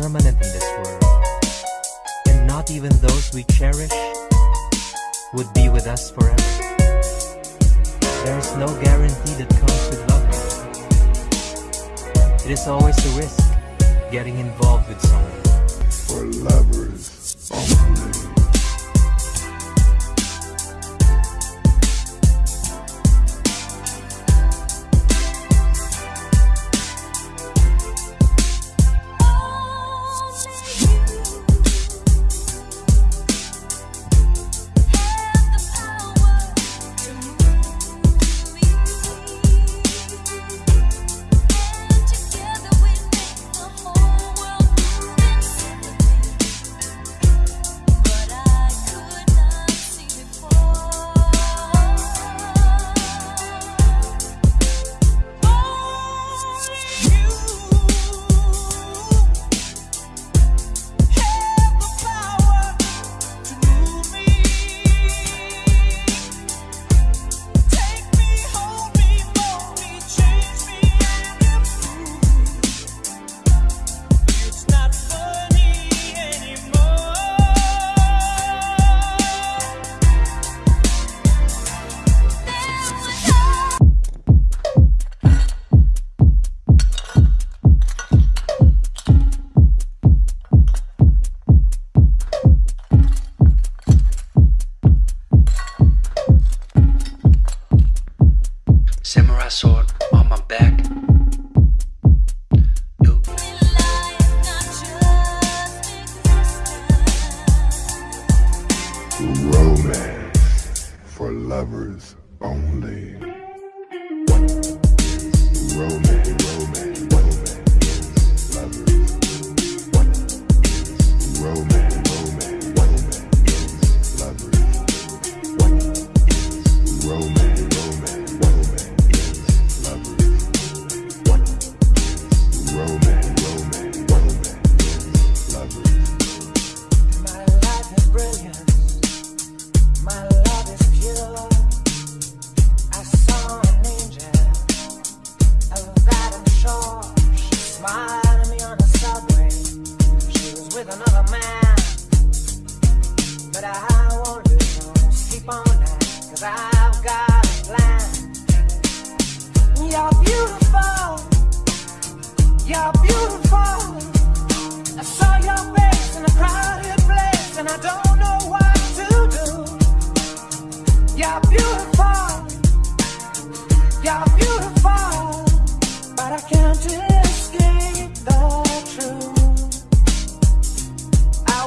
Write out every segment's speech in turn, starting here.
permanent in this world, and not even those we cherish would be with us forever. There is no guarantee that comes with loving. It is always a risk getting involved with someone. For lovers only.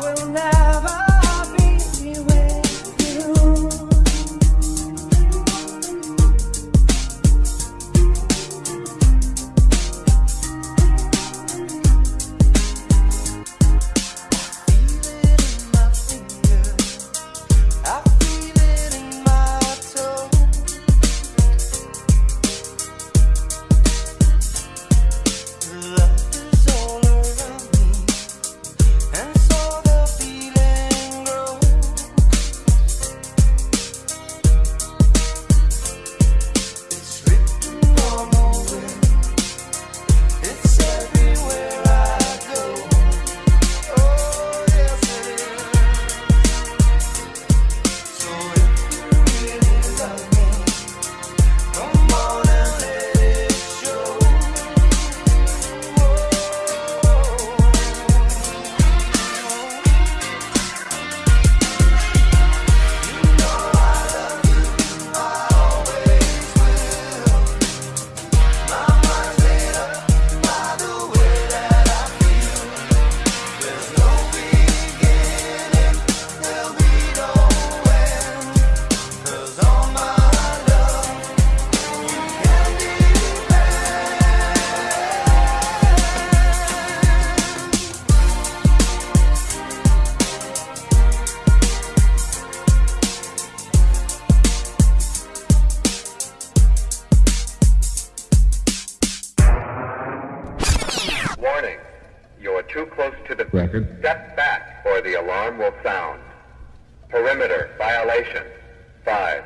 will never Step back or the alarm will sound. Perimeter violation. Five.